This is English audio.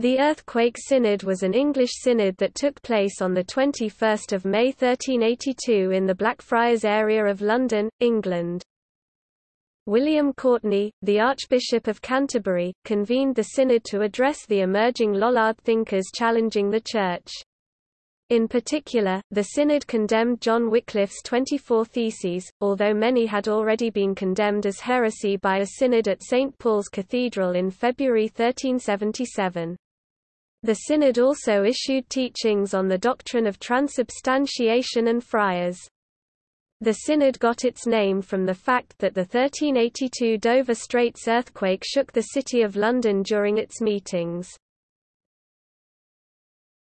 The Earthquake Synod was an English synod that took place on 21 May 1382 in the Blackfriars area of London, England. William Courtenay, the Archbishop of Canterbury, convened the synod to address the emerging Lollard thinkers challenging the Church. In particular, the Synod condemned John Wycliffe's 24 Theses, although many had already been condemned as heresy by a synod at St. Paul's Cathedral in February 1377. The Synod also issued teachings on the doctrine of transubstantiation and friars. The Synod got its name from the fact that the 1382 Dover Straits earthquake shook the City of London during its meetings.